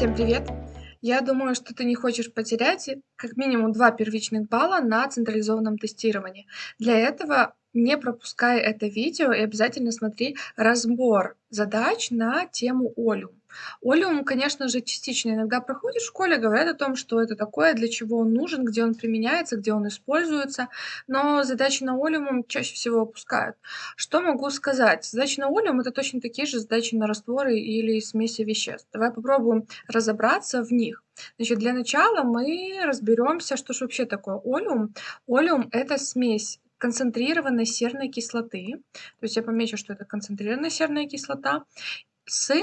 Всем привет! Я думаю, что ты не хочешь потерять как минимум 2 первичных балла на централизованном тестировании. Для этого не пропускай это видео и обязательно смотри разбор задач на тему Олиум. Олиум, конечно же, частично иногда проходит в школе, говорят о том, что это такое, для чего он нужен, где он применяется, где он используется, но задачи на Олиум чаще всего опускают. Что могу сказать? Задачи на Олиум это точно такие же задачи на растворы или смеси веществ. Давай попробуем разобраться в них. Значит, для начала мы разберемся, что же вообще такое олеум. Олеум – это смесь концентрированной серной кислоты, то есть я помечу, что это концентрированная серная кислота, с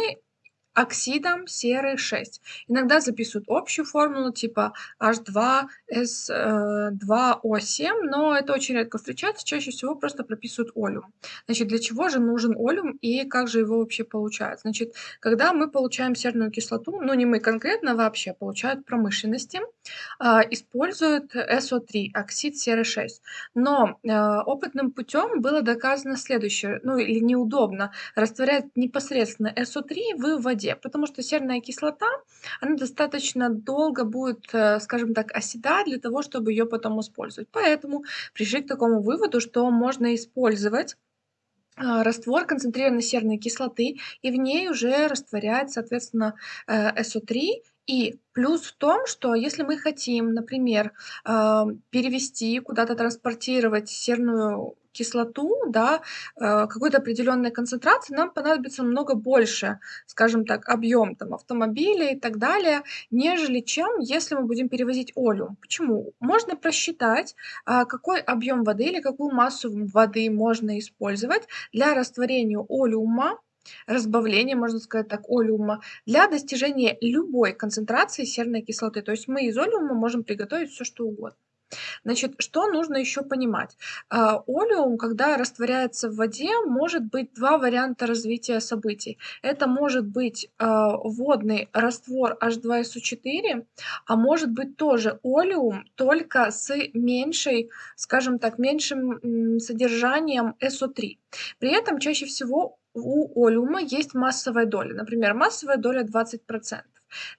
оксидом серы 6. Иногда записывают общую формулу типа H2S2O7, но это очень редко встречается, чаще всего просто прописывают олеум. Значит, для чего же нужен олеум и как же его вообще получают? Значит, когда мы получаем серную кислоту, ну не мы конкретно вообще, получают промышленности, а, используют SO3, оксид серы 6. Но а, опытным путем было доказано следующее, ну или неудобно растворять непосредственно SO3 в воде потому что серная кислота, она достаточно долго будет, э, скажем так, оседать для того, чтобы ее потом использовать. Поэтому пришли к такому выводу, что можно использовать а, раствор концентрированной серной кислоты, и в ней уже растворяет, соответственно, SO3. Э, и плюс в том, что если мы хотим, например, а, перевести, куда-то транспортировать серную кислоту, да, э, какой-то определенной концентрации, нам понадобится много больше, скажем так, объем там автомобилей и так далее, нежели чем если мы будем перевозить олеум. Почему? Можно просчитать, а, какой объем воды или какую массу воды можно использовать для растворения олеума разбавления, можно сказать так, олеума, для достижения любой концентрации серной кислоты. То есть мы из олеума можем приготовить все что угодно. Значит, что нужно еще понимать? А, олеум, когда растворяется в воде, может быть два варианта развития событий. Это может быть а, водный раствор H2SO4, а может быть тоже олеум, только с меньшей, скажем так, меньшим содержанием SO3. При этом чаще всего у олеума есть массовая доля. Например, массовая доля 20%.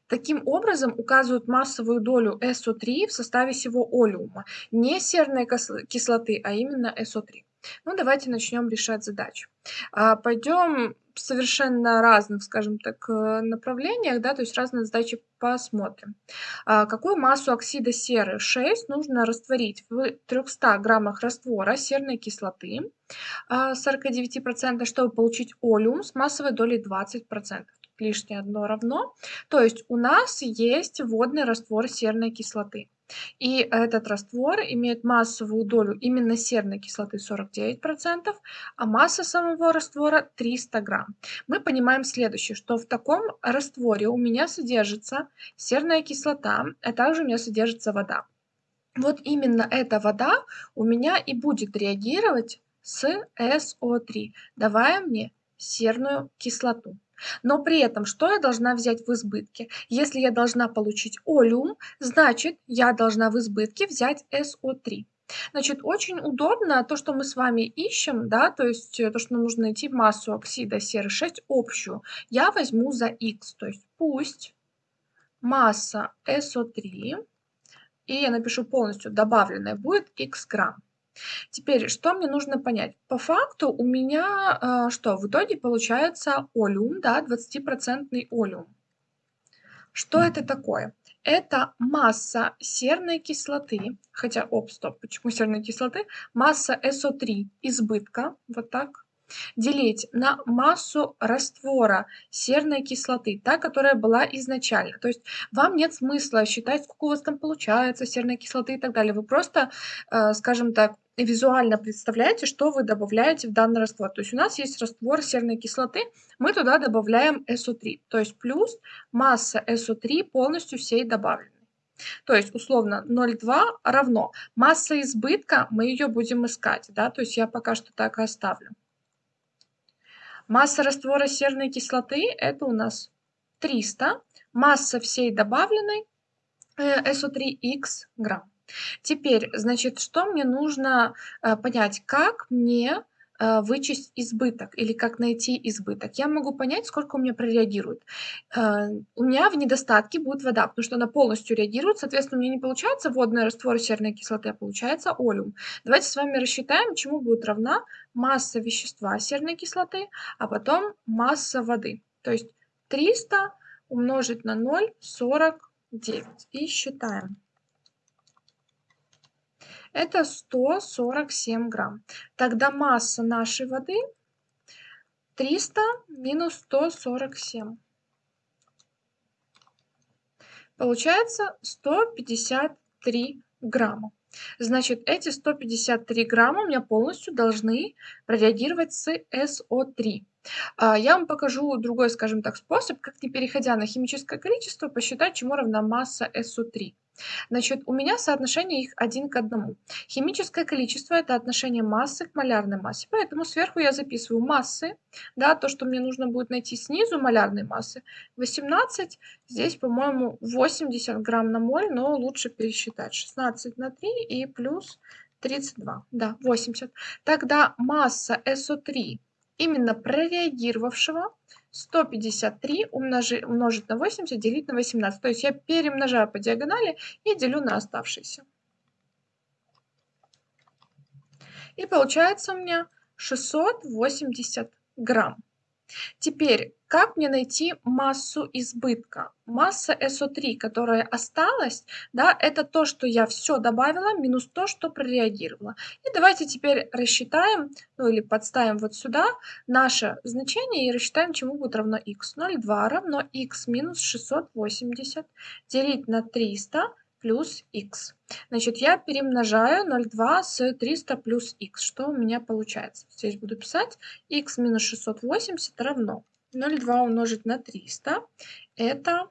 Таким образом указывают массовую долю SO3 в составе всего олеума, не серной кислоты, а именно SO3. Ну, давайте начнем решать задачу. А, пойдем совершенно разных, скажем так, э, направлениях, да, то есть разные задачи посмотрим. А, какую массу оксида серы 6 нужно растворить в 300 граммах раствора серной кислоты 49%, а, чтобы получить олеум с массовой долей 20% лишнее одно равно. То есть у нас есть водный раствор серной кислоты. И этот раствор имеет массовую долю именно серной кислоты 49%, а масса самого раствора 300 грамм. Мы понимаем следующее, что в таком растворе у меня содержится серная кислота, а также у меня содержится вода. Вот именно эта вода у меня и будет реагировать с SO3, давая мне серную кислоту. Но при этом, что я должна взять в избытке? Если я должна получить олеум, значит, я должна в избытке взять SO3. Значит, очень удобно то, что мы с вами ищем, да, то есть э, то, что нам нужно найти массу оксида серы 6 общую, я возьму за x, то есть пусть масса SO3, и я напишу полностью добавленная, будет x грамм. Теперь, что мне нужно понять? По факту у меня э, что? В итоге получается олеум, да, 20% олеум. Что это такое? Это масса серной кислоты, хотя, оп, стоп, почему серной кислоты? Масса SO3 избытка, вот так, делить на массу раствора серной кислоты, та, которая была изначально. То есть вам нет смысла считать, сколько у вас там получается серной кислоты и так далее. Вы просто, э, скажем так, визуально представляете, что вы добавляете в данный раствор. То есть у нас есть раствор серной кислоты, мы туда добавляем SO3, то есть плюс масса SO3 полностью всей добавленной. То есть условно 0,2 равно масса избытка, мы ее будем искать, да, то есть я пока что так и оставлю. Масса раствора серной кислоты это у нас 300, масса всей добавленной э, SO3X грамм. Теперь, значит, что мне нужно э, понять, как мне э, вычесть избыток или как найти избыток? Я могу понять, сколько у меня прореагирует. Э, у меня в недостатке будет вода, потому что она полностью реагирует, соответственно, у меня не получается водный раствор серной кислоты, а получается олеум. Давайте с вами рассчитаем, чему будет равна масса вещества серной кислоты, а потом масса воды. То есть 300 умножить на 0,49 и считаем. Это 147 грамм. Тогда масса нашей воды 300 минус 147. Получается 153 грамма. Значит, эти 153 грамма у меня полностью должны прореагировать с СО3. А, я вам покажу другой, скажем так, способ, как не переходя на химическое количество, посчитать, чему равна масса СО3. Значит, у меня соотношение их один к одному. Химическое количество – это отношение массы к малярной массе, поэтому сверху я записываю массы, да, то, что мне нужно будет найти снизу малярной массы, 18, здесь, по-моему, 80 грамм на моль, но лучше пересчитать, 16 на 3 и плюс 32, да, 80. Тогда масса СО3 именно прореагировавшего 153 умножи, умножить на 80 делить на 18. То есть я перемножаю по диагонали и делю на оставшиеся. И получается у меня 680 грамм. Теперь, как мне найти массу избытка? Масса СО3, которая осталась, да, это то, что я все добавила, минус то, что прореагировала. И давайте теперь рассчитаем, ну или подставим вот сюда наше значение и рассчитаем, чему будет равно x. 0,2 равно x минус 680 делить на 300 плюс x. Значит, я перемножаю 0,2 с 300 плюс x. Что у меня получается? Здесь буду писать x минус 680 равно 0,2 умножить на 300. Это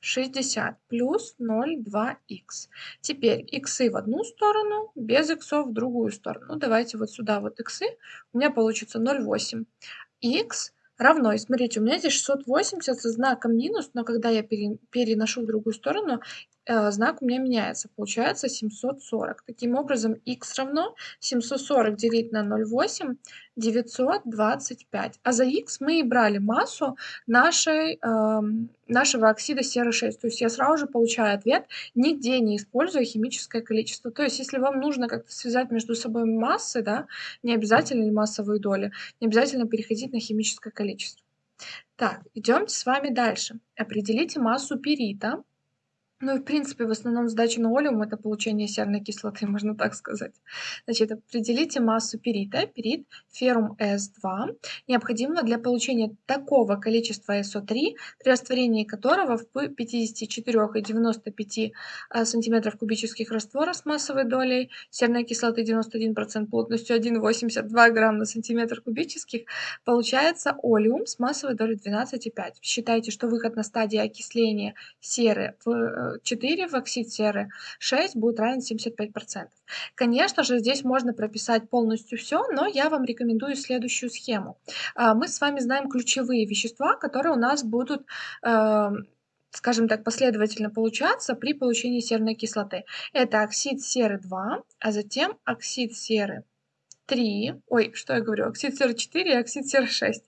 60 плюс 0,2х. Теперь иксы в одну сторону, без иксов в другую сторону. Ну, давайте вот сюда вот иксы. У меня получится 0,8. х равно, и смотрите, у меня здесь 680 со знаком минус, но когда я переношу в другую сторону, знак у меня меняется. Получается 740. Таким образом, x равно 740 делить на 0,8 925. А за x мы и брали массу нашей, нашего оксида серы 6. То есть я сразу же получаю ответ, нигде не используя химическое количество. То есть если вам нужно как-то связать между собой массы, да, не обязательно массовые доли, не обязательно переходить на химическое количество. Так, идемте с вами дальше. Определите массу перита ну и в принципе, в основном задача на олеум это получение серной кислоты, можно так сказать. Значит, определите массу перита. Перит феррум S2 необходимо для получения такого количества SO3, при растворении которого в 54,95 а, см кубических раствора с массовой долей серной кислоты 91% плотностью 1,82 грамм на сантиметр кубических получается олеум с массовой долей 12,5. Считайте, что выход на стадии окисления серы в э, 4 в оксид серы, 6 будет равен 75%. Конечно же, здесь можно прописать полностью все, но я вам рекомендую следующую схему. А, мы с вами знаем ключевые вещества, которые у нас будут эм, скажем так, последовательно получаться при получении серной кислоты. Это оксид серы 2, а затем оксид серы 3, ой, что я говорю, оксид серы 4 и оксид серы 6.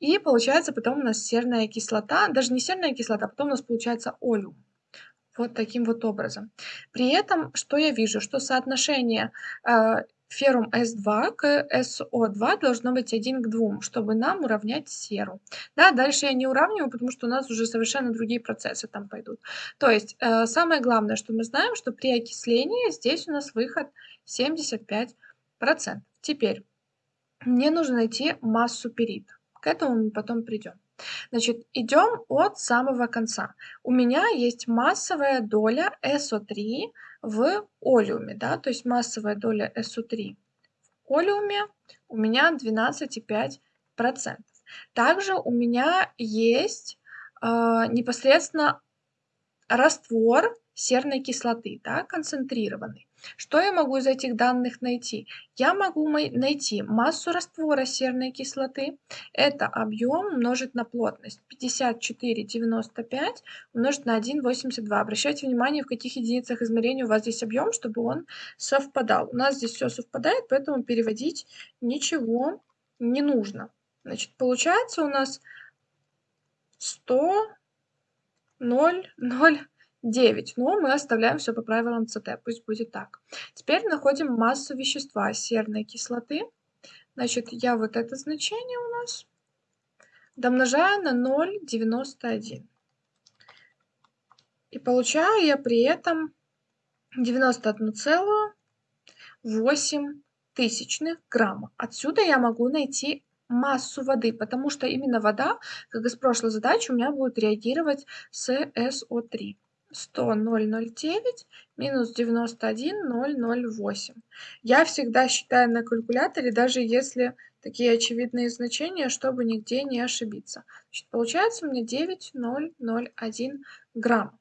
И получается потом у нас серная кислота, даже не серная кислота, а потом у нас получается олеум. Вот таким вот образом. При этом, что я вижу, что соотношение э, феррум S2 к SO2 должно быть 1 к 2, чтобы нам уравнять серу. Да, дальше я не уравниваю, потому что у нас уже совершенно другие процессы там пойдут. То есть э, самое главное, что мы знаем, что при окислении здесь у нас выход 75%. Теперь мне нужно найти массу перит. К этому мы потом придем. Значит, идем от самого конца. У меня есть массовая доля SO3 в олеуме, да, то есть массовая доля SO3 в олеуме у меня 12,5%. Также у меня есть э, непосредственно раствор серной кислоты, да, концентрированный. Что я могу из этих данных найти? Я могу найти массу раствора серной кислоты. Это объем умножить на плотность. 54,95 умножить на 1,82. Обращайте внимание, в каких единицах измерения у вас здесь объем, чтобы он совпадал. У нас здесь все совпадает, поэтому переводить ничего не нужно. Значит, получается у нас 100, 0, 0, 9. Но мы оставляем все по правилам ЦТ, пусть будет так. Теперь находим массу вещества серной кислоты. Значит, я вот это значение у нас домножаю на 0,91. И получаю я при этом 91,8 тысячных грамма. Отсюда я могу найти массу воды, потому что именно вода, как и с прошлой задачи, у меня будет реагировать с СО3. 100,009 минус 91,008. Я всегда считаю на калькуляторе, даже если такие очевидные значения, чтобы нигде не ошибиться. Значит, получается у меня 9,001 грамм.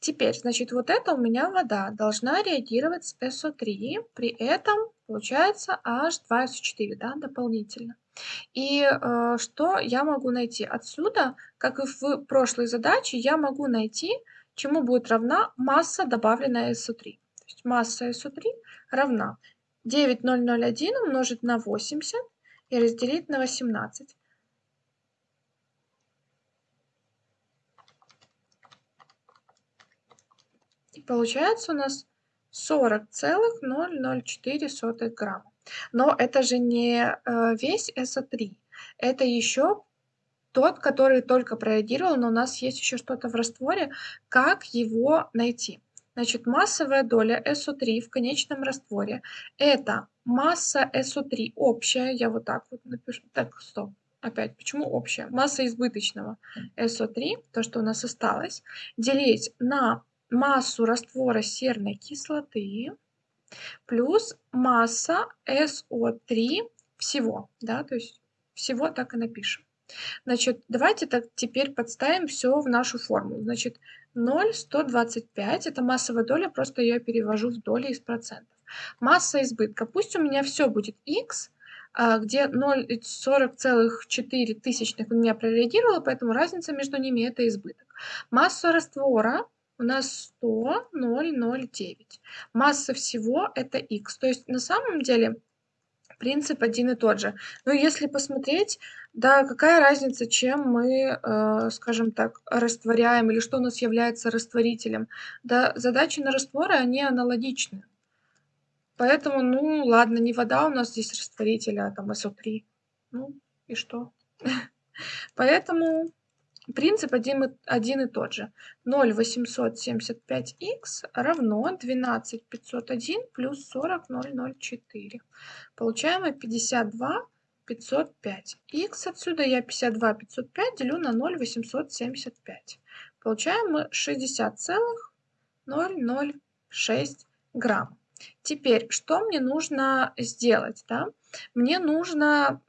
Теперь, значит, вот это у меня вода должна реагировать с СО3, при этом получается H2SO4, да, дополнительно. И э, что я могу найти отсюда, как и в прошлой задаче, я могу найти чему будет равна масса, добавленная SO3. То есть масса SO3 равна 9001 умножить на 80 и разделить на 18. И получается у нас 40,004 грамма. Но это же не э, весь SO3, это еще тот, который только прореагировал, но у нас есть еще что-то в растворе, как его найти. Значит, массовая доля СО3 в конечном растворе – это масса СО3 общая, я вот так вот напишу, так, стоп, опять, почему общая? Масса избыточного СО3, то, что у нас осталось, делить на массу раствора серной кислоты плюс масса СО3 всего, да, то есть всего так и напишем. Значит, давайте так теперь подставим все в нашу формулу. Значит, 0,125 это массовая доля, просто я перевожу в доли из процентов. Масса избытка. Пусть у меня все будет x, а, где 0,40,4 тысячных у меня прореагировало, поэтому разница между ними это избыток. Масса раствора у нас 100, 0,09. Масса всего это x. То есть на самом деле принцип один и тот же. Но если посмотреть, да, какая разница, чем мы, э, скажем так, растворяем или что у нас является растворителем. Да, задачи на растворы, они аналогичны. Поэтому, ну, ладно, не вода у нас здесь растворитель, а там СО3. Ну, и что? Поэтому Принцип один, один и тот же. 0,875х равно 12501 плюс 40004. Получаем мы 52 505. Х отсюда я 52 505 делю на 0,875. Получаем мы 60,006 грамм. Теперь, что мне нужно сделать? Да? Мне нужно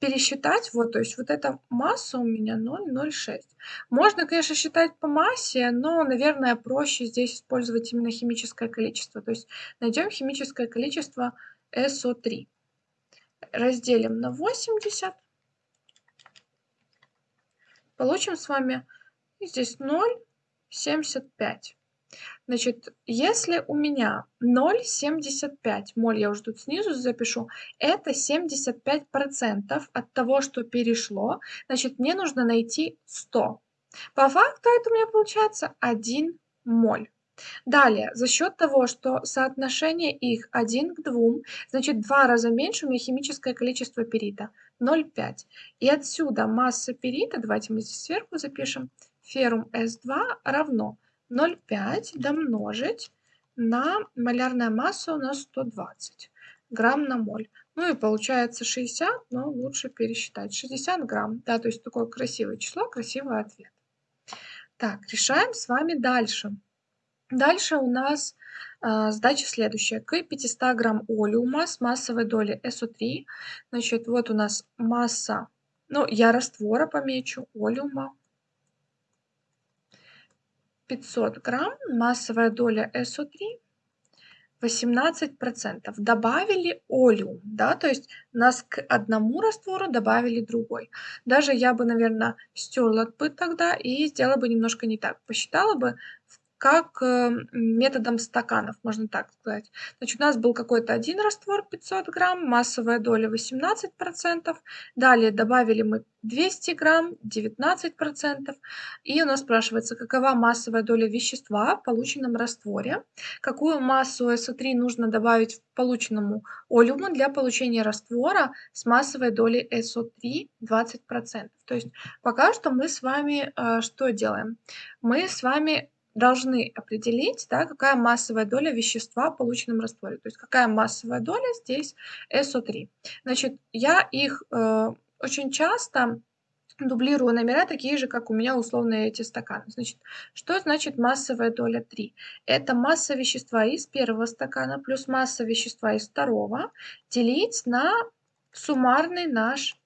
пересчитать, вот, то есть вот эта масса у меня 0,06. Можно, конечно, считать по массе, но, наверное, проще здесь использовать именно химическое количество. То есть найдем химическое количество SO3. Разделим на 80. Получим с вами здесь 0,75. Значит, если у меня 0,75 моль, я уже тут снизу запишу, это 75% от того, что перешло, значит, мне нужно найти 100. По факту это у меня получается 1 моль. Далее, за счет того, что соотношение их 1 к 2, значит, два раза меньше у меня химическое количество перита 0,5. И отсюда масса перита, давайте мы здесь сверху запишем, феррум S2 равно 0,5 домножить на малярная масса у нас 120 грамм на моль. Ну и получается 60, но лучше пересчитать. 60 грамм, да, то есть такое красивое число, красивый ответ. Так, решаем с вами дальше. Дальше у нас э, задача следующая. К 500 грамм олеума с массовой долей СО3, значит, вот у нас масса, ну, я раствора помечу, олеума, 500 грамм, массовая доля СО3 18%. Добавили олеум, да, то есть нас к одному раствору добавили другой. Даже я бы, наверное, стерла бы тогда и сделала бы немножко не так. Посчитала бы как э, методом стаканов, можно так сказать. Значит, у нас был какой-то один раствор 500 грамм, массовая доля 18%. Далее добавили мы 200 грамм, 19%. И у нас спрашивается, какова массовая доля вещества в полученном растворе, какую массу СО3 нужно добавить в полученному олеуму для получения раствора с массовой долей СО3 20%. То есть пока что мы с вами э, что делаем? Мы с вами должны определить, да, какая массовая доля вещества в полученном растворе. То есть какая массовая доля здесь СО3. Значит, я их э, очень часто дублирую номера такие же, как у меня условные эти стаканы. Значит, что значит массовая доля 3? Это масса вещества из первого стакана плюс масса вещества из второго делить на суммарный наш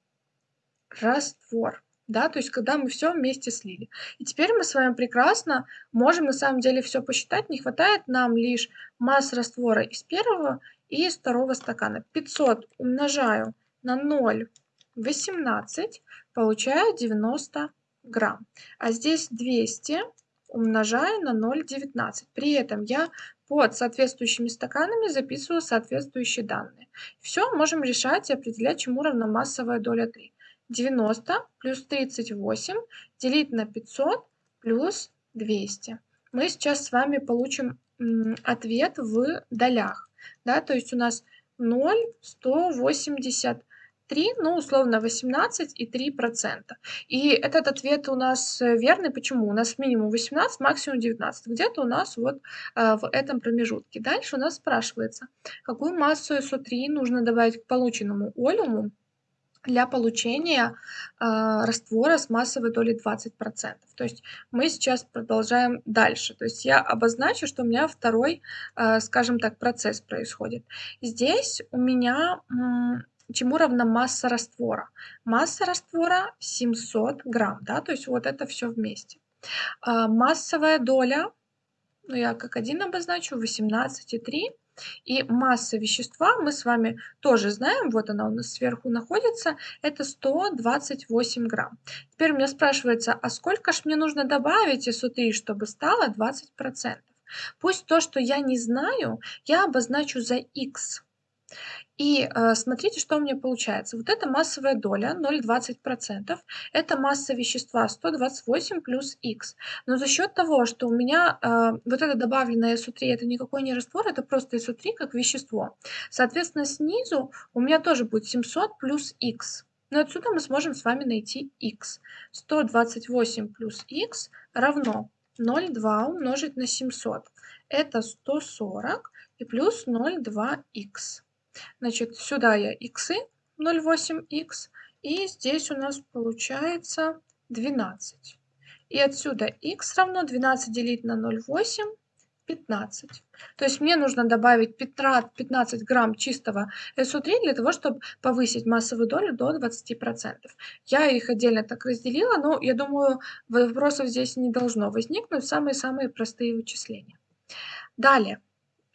раствор да, то есть когда мы все вместе слили. И теперь мы с вами прекрасно можем на самом деле все посчитать, не хватает нам лишь масс раствора из первого и из второго стакана. 500 умножаю на 0,18, получаю 90 грамм. А здесь 200 умножаю на 0,19. При этом я под соответствующими стаканами записываю соответствующие данные. Все можем решать и определять, чему равна массовая доля 3. 90 плюс 38 делить на 500 плюс 200. Мы сейчас с вами получим ответ в долях. Да, то есть у нас 0, 183, ну, условно, 18 и 3 процента. И этот ответ у нас верный. Почему? У нас минимум 18, максимум 19. Где-то у нас вот э, в этом промежутке. Дальше у нас спрашивается, какую массу СО3 нужно добавить к полученному олеуму для получения э, раствора с массовой долей 20%. То есть мы сейчас продолжаем дальше. То есть я обозначу, что у меня второй, э, скажем так, процесс происходит. Здесь у меня чему равна масса раствора? Масса раствора 700 грамм, да, то есть вот это все вместе. Э, массовая доля, ну я как один обозначу, 18,3 и масса вещества мы с вами тоже знаем, вот она у нас сверху находится, это 128 грамм. Теперь у меня спрашивается, а сколько ж мне нужно добавить СО3, чтобы стало 20%? Пусть то, что я не знаю, я обозначу за x. И э, смотрите, что у меня получается. Вот эта массовая доля 0,20%. Это масса вещества 128 плюс х. Но за счет того, что у меня э, вот это добавленное СО3, это никакой не раствор, это просто СО3 как вещество. Соответственно, снизу у меня тоже будет 700 плюс х. Но отсюда мы сможем с вами найти х. 128 плюс х равно 0,2 умножить на 700. Это 140 и плюс 0,2х. Значит, сюда я x 0,8х, и здесь у нас получается 12. И отсюда x равно 12 делить на 0,8, 15. То есть мне нужно добавить 15 грамм чистого СО3 для того, чтобы повысить массовую долю до 20%. Я их отдельно так разделила, но я думаю, вопросов здесь не должно возникнуть. Самые-самые простые вычисления. Далее.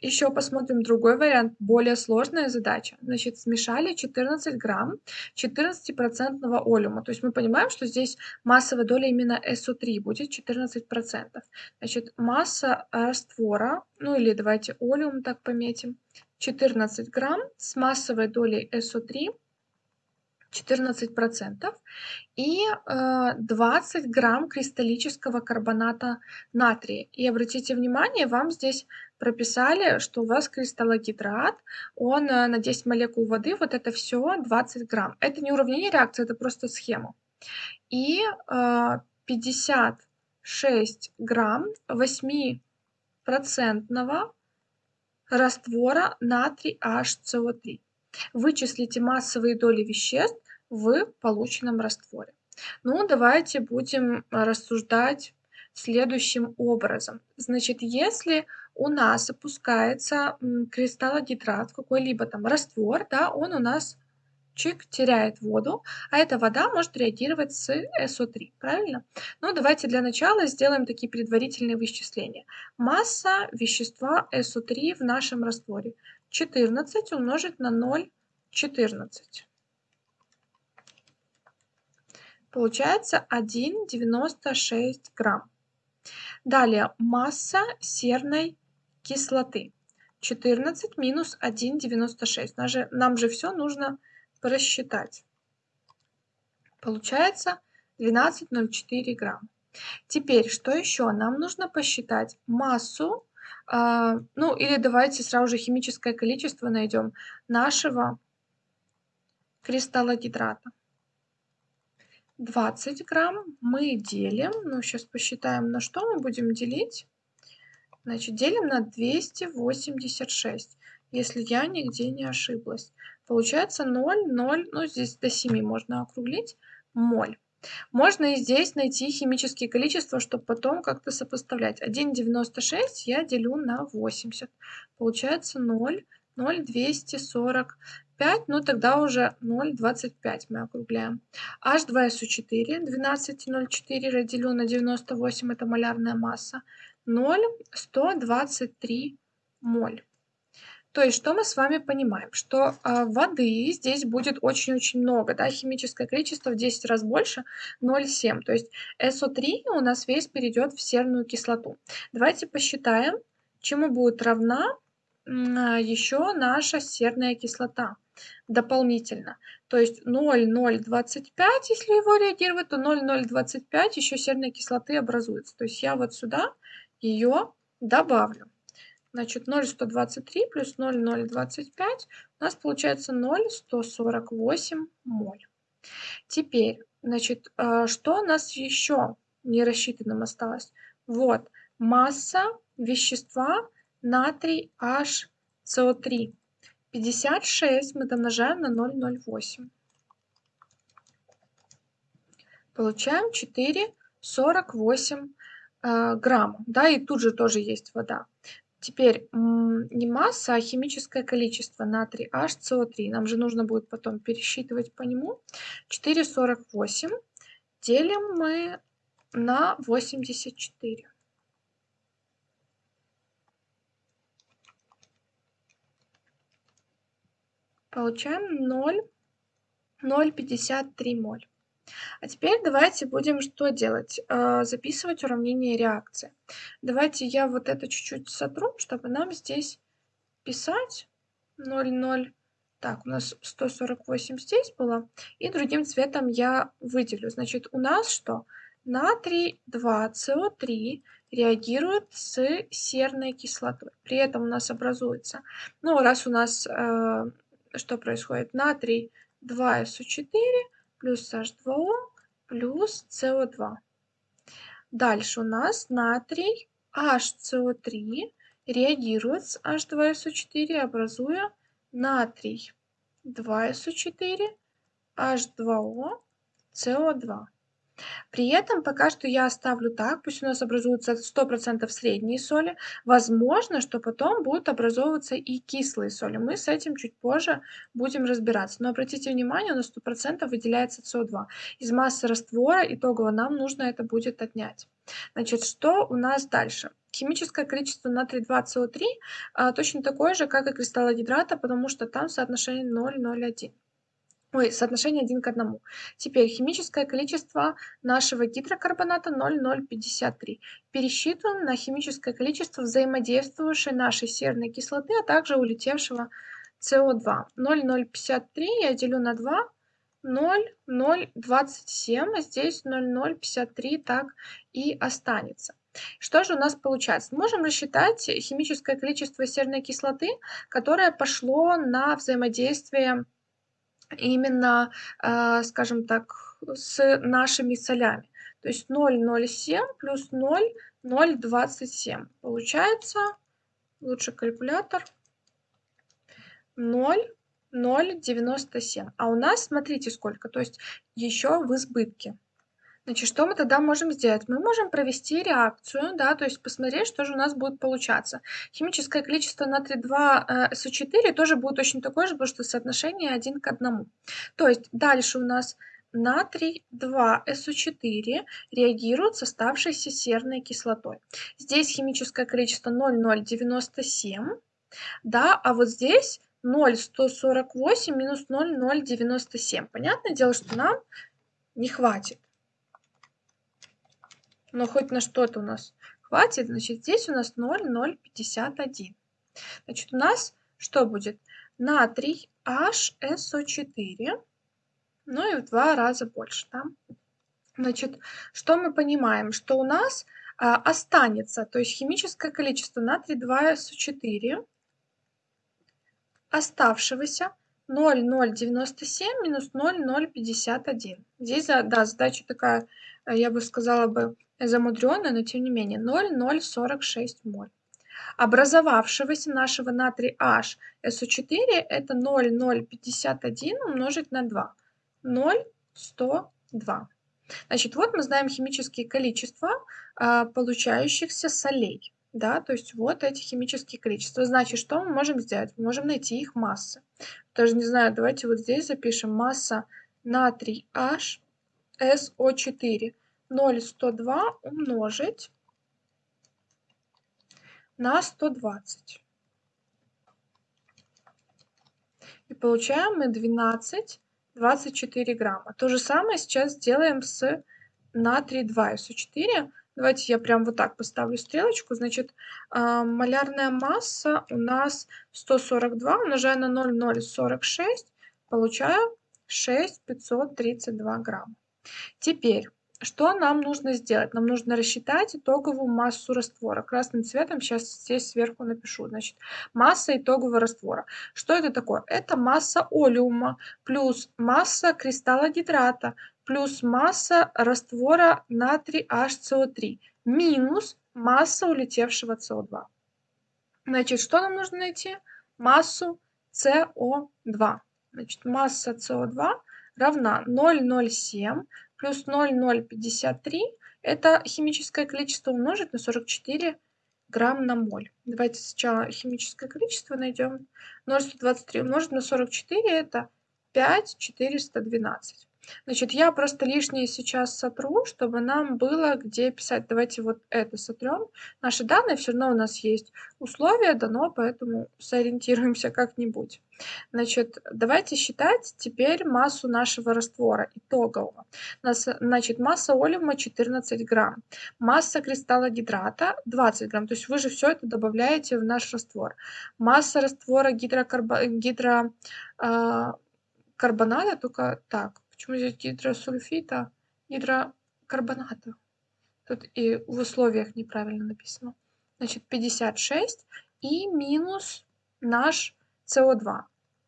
Еще посмотрим другой вариант, более сложная задача. Значит, смешали 14 грамм 14% олеума. То есть мы понимаем, что здесь массовая доля именно СО3 будет 14%. Значит, масса раствора, ну или давайте олеум так пометим, 14 грамм с массовой долей СО3 14% и э, 20 грамм кристаллического карбоната натрия. И обратите внимание, вам здесь прописали, что у вас кристаллогидрат, он э, на 10 молекул воды, вот это все 20 грамм. Это не уравнение реакции, это просто схема. И э, 56 грамм 8% раствора натрий HCO3. Вычислите массовые доли веществ в полученном растворе. Ну, давайте будем рассуждать следующим образом. Значит, если у нас опускается кристаллогидрат, какой-либо там раствор, да, он у нас чик, теряет воду, а эта вода может реагировать с СО3, правильно? Ну, давайте для начала сделаем такие предварительные вычисления. Масса вещества СО3 в нашем растворе 14 умножить на 0,14. Получается 1,96 грамм. Далее масса серной кислоты. 14 минус 1,96. Нам же, нам же все нужно просчитать. Получается 12,04 грамм. Теперь, что еще? Нам нужно посчитать массу, э, ну или давайте сразу же химическое количество найдем нашего кристалла гидрата. 20 грамм мы делим, ну сейчас посчитаем, на что мы будем делить. Значит, делим на 286, если я нигде не ошиблась. Получается 0, 0, ну здесь до 7 можно округлить, моль. Можно и здесь найти химические количества, чтобы потом как-то сопоставлять. 1,96 я делю на 80. Получается 0, 0,245, ну тогда уже 0,25 мы округляем. H2SO4, 12,04 разделю на 98, это малярная масса. 0,123 моль. То есть, что мы с вами понимаем? Что э, воды здесь будет очень-очень много, да, химическое количество в 10 раз больше, 0,7. То есть СО3 у нас весь перейдет в серную кислоту. Давайте посчитаем, чему будет равна э, еще наша серная кислота дополнительно. То есть 0,025, если его реагировать, то 0,025 еще серной кислоты образуется. То есть я вот сюда ее добавлю. Значит, 0,123 плюс 0,025 у нас получается 0,148 моль. Теперь, значит, э, что у нас еще не рассчитанным осталось? Вот, масса вещества натрий HCO3. 56 мы домножаем на 0,08. Получаем 4,48 э, грамма. Да, и тут же тоже есть вода. Теперь не масса, а химическое количество натрий HCO3. Нам же нужно будет потом пересчитывать по нему. 4,48 делим мы на 84. Получаем 0,053 моль. А теперь давайте будем что делать? Э, записывать уравнение реакции. Давайте я вот это чуть-чуть сотру, чтобы нам здесь писать 0,0. Так, у нас 148 здесь было. И другим цветом я выделю. Значит, у нас что? Натрий 2СО3 реагирует с серной кислотой. При этом у нас образуется, ну, раз у нас э, что происходит? Натрий 2СО4 плюс H2O плюс CO2. Дальше у нас натрий HCO3 реагирует с H2SO4, образуя натрий 2SO4, H2O, CO2. При этом пока что я оставлю так, пусть у нас образуются 100% средние соли. Возможно, что потом будут образовываться и кислые соли. Мы с этим чуть позже будем разбираться. Но обратите внимание, на 100% выделяется СО2. Из массы раствора итогово нам нужно это будет отнять. Значит, что у нас дальше? Химическое количество натрий 2СО3 а, точно такое же, как и кристаллогидрата, потому что там соотношение 0,01. Ой, соотношение 1 к 1. Теперь химическое количество нашего гидрокарбоната 0,053. Пересчитываем на химическое количество взаимодействующей нашей серной кислоты, а также улетевшего СО2. 0,053 я делю на 2, 0,027, а здесь 0,053 так и останется. Что же у нас получается? Можем рассчитать химическое количество серной кислоты, которое пошло на взаимодействие именно, э, скажем так, с нашими солями. То есть 0,07 плюс 0, 0,27. Получается, лучше калькулятор, 0, 0,97. А у нас, смотрите, сколько, то есть еще в избытке. Значит, что мы тогда можем сделать? Мы можем провести реакцию, да, то есть посмотреть, что же у нас будет получаться. Химическое количество натрия 2 СО4 тоже будет точно такое же, потому что соотношение 1 к 1. То есть дальше у нас натрий 2 СО4 реагирует с оставшейся серной кислотой. Здесь химическое количество 0,097, да, а вот здесь 0,148 минус 0,097. Понятное дело, что нам не хватит но хоть на что-то у нас хватит, значит, здесь у нас 0,051. Значит, у нас что будет? Натрий HSO4, ну и в два раза больше. Да? Значит, что мы понимаем? Что у нас а, останется, то есть химическое количество натрий 2SO4 оставшегося 0,097 минус 0,051. Здесь, да, задача такая, я бы сказала бы, замудренная, но тем не менее 0,046 моль. Образовавшегося нашего натрия H SO4 это 0,051 умножить на 2. 0,102. Значит, вот мы знаем химические количества а, получающихся солей. Да, то есть вот эти химические количества. Значит, что мы можем сделать? Мы можем найти их массы. Тоже не знаю, давайте вот здесь запишем масса натрий H SO4. 0,102 умножить на 120. И получаем мы 12, 24 грамма. То же самое сейчас сделаем с натрий 2 СО4. Давайте я прям вот так поставлю стрелочку. Значит, э, малярная масса у нас 142, умножая на 0,046, получаю 6,532 грамма. Теперь что нам нужно сделать? Нам нужно рассчитать итоговую массу раствора. Красным цветом сейчас здесь сверху напишу. Значит, масса итогового раствора. Что это такое? Это масса олеума плюс масса кристалла гидрата плюс масса раствора натрий HCO3 минус масса улетевшего СО2. Значит, что нам нужно найти? Массу СО2. Значит, масса СО2 равна 0,07 плюс 0,053 это химическое количество умножить на 44 грамм на моль. Давайте сначала химическое количество найдем. 0,123 умножить на 44 это 5,412. Значит, я просто лишнее сейчас сотру, чтобы нам было где писать. Давайте вот это сотрем. Наши данные все равно у нас есть. Условие дано, поэтому сориентируемся как-нибудь. Значит, давайте считать теперь массу нашего раствора итогового. Значит, масса олеума 14 грамм, масса кристалла гидрата 20 грамм. То есть вы же все это добавляете в наш раствор. Масса раствора гидрокарбо... гидро... Э, только так, Почему здесь гидросульфита, гидрокарбоната? Тут и в условиях неправильно написано. Значит, 56 и минус наш СО2.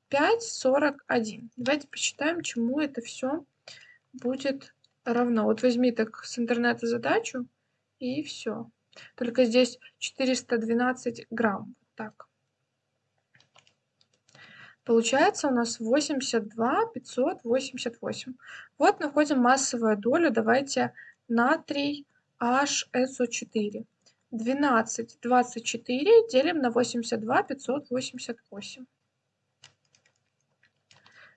5,41. Давайте посчитаем, чему это все будет равно. Вот возьми так с интернета задачу и все. Только здесь 412 грамм. Так. Получается у нас 82 588. Вот находим массовую долю. Давайте натрий HSO4. 12 24 делим на 82 588.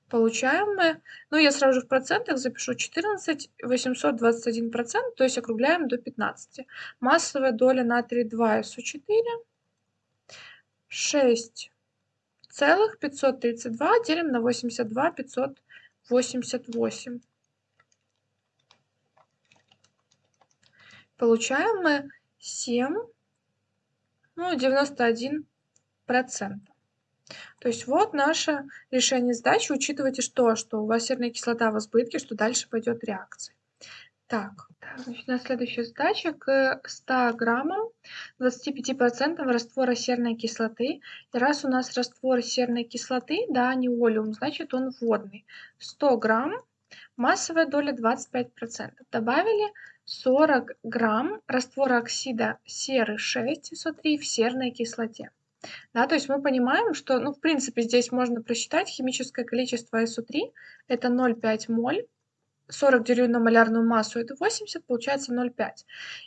Получаем мы, ну я сразу же в процентах запишу 14 821 процент, то есть округляем до 15. Массовая доля натрия 2 СО4 6 целых 532 делим на 82 588. Получаем мы 7, ну, 91 процент. То есть вот наше решение задачи. Учитывайте что, что у вас серная кислота в избытке, что дальше пойдет реакция. Так, значит, на следующая задача к 100 граммам 25% раствора серной кислоты. И раз у нас раствор серной кислоты, да, не олеум, значит он водный. 100 грамм, массовая доля 25%. Добавили 40 грамм раствора оксида серы 6 СО3 в серной кислоте. Да, то есть мы понимаем, что, ну, в принципе, здесь можно просчитать химическое количество СО3, это 0,5 моль 40 делю на малярную массу, это 80, получается 0,5.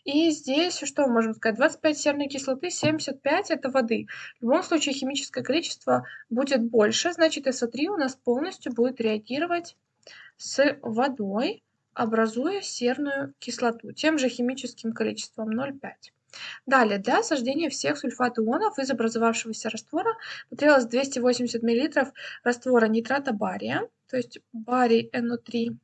И здесь что мы можем сказать? 25 серной кислоты, 75 это воды. В любом случае химическое количество будет больше, значит СО3 у нас полностью будет реагировать с водой, образуя серную кислоту тем же химическим количеством 0,5. Далее, для осаждения всех сульфат ионов из образовавшегося раствора потребовалось 280 мл раствора нитрата бария, то есть барий NO3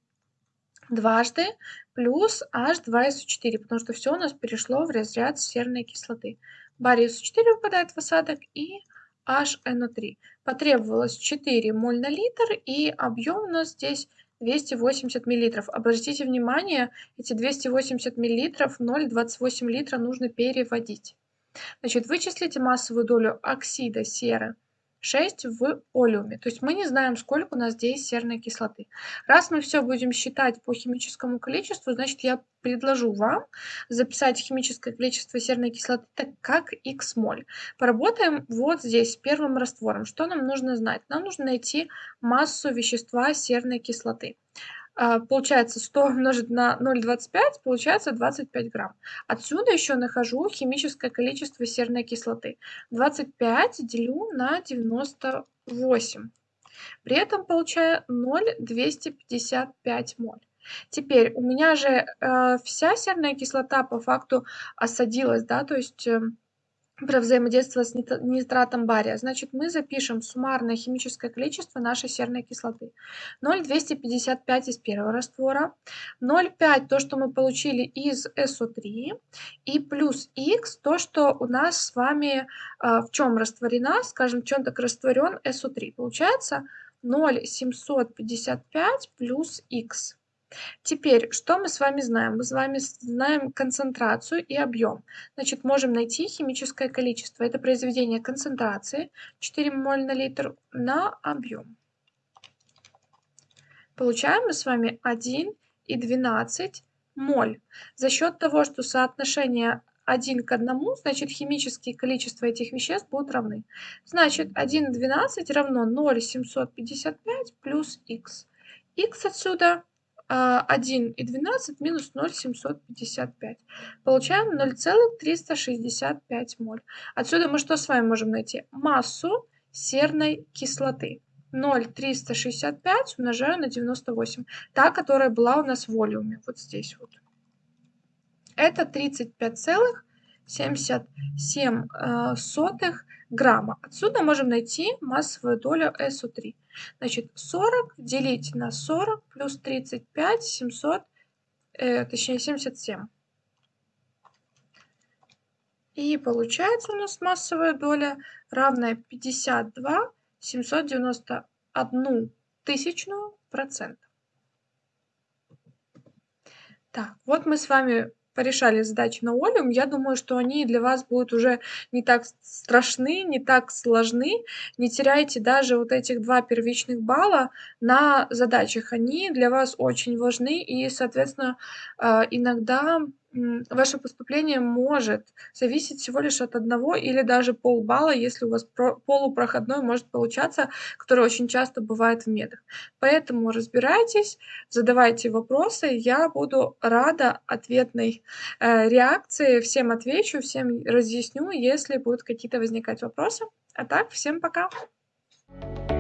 дважды плюс H2SO4, потому что все у нас перешло в разряд серной кислоты. Барий SO4 выпадает в осадок и HNO3. Потребовалось 4 моль на литр и объем у нас здесь 280 миллилитров. Обратите внимание, эти 280 миллилитров 0,28 литра нужно переводить. Значит, вычислите массовую долю оксида серы 6 в олеуме. То есть мы не знаем, сколько у нас здесь серной кислоты. Раз мы все будем считать по химическому количеству, значит я предложу вам записать химическое количество серной кислоты так как x моль. Поработаем вот здесь с первым раствором. Что нам нужно знать? Нам нужно найти массу вещества серной кислоты. А, получается 100 умножить на 0,25, получается 25 грамм. Отсюда еще нахожу химическое количество серной кислоты. 25 делю на 98. При этом получаю 0,255 моль. Теперь у меня же э, вся серная кислота по факту осадилась, да, то есть... Э, про взаимодействие с нитратом бария. Значит, мы запишем суммарное химическое количество нашей серной кислоты. 0,255 из первого раствора, 0,5 то, что мы получили из SO3, и плюс X то, что у нас с вами а, в чем растворена, скажем, в чем так растворен SO3. Получается 0,755 плюс X. Теперь, что мы с вами знаем? Мы с вами знаем концентрацию и объем. Значит, можем найти химическое количество. Это произведение концентрации 4 моль на литр на объем. Получаем мы с вами 1 и 12 моль. За счет того, что соотношение 1 к 1, значит химические количества этих веществ будут равны. Значит 1 и 12 равно 0,755 плюс х. х отсюда 1 и 12 минус 0,755. Получаем 0,365 моль. Отсюда мы что с вами можем найти? Массу серной кислоты. 0,365 умножаю на 98. Та, которая была у нас в волюме. Вот здесь вот. Это 35,77 э, грамма. Отсюда можем найти массовую долю СО3. Значит, 40 делить на 40 плюс 35, 700, э, точнее 77. И получается у нас массовая доля равная 52 791 тысячную процента. Так, вот мы с вами порешали задачи на Олиум, я думаю, что они для вас будут уже не так страшны, не так сложны. Не теряйте даже вот этих два первичных балла на задачах. Они для вас очень важны и, соответственно, а, иногда ваше поступление может зависеть всего лишь от одного или даже полбалла, если у вас полупроходной может получаться, который очень часто бывает в медах. Поэтому разбирайтесь, задавайте вопросы, я буду рада ответной э, реакции, всем отвечу, всем разъясню, если будут какие-то возникать вопросы. А так, всем пока! Thank you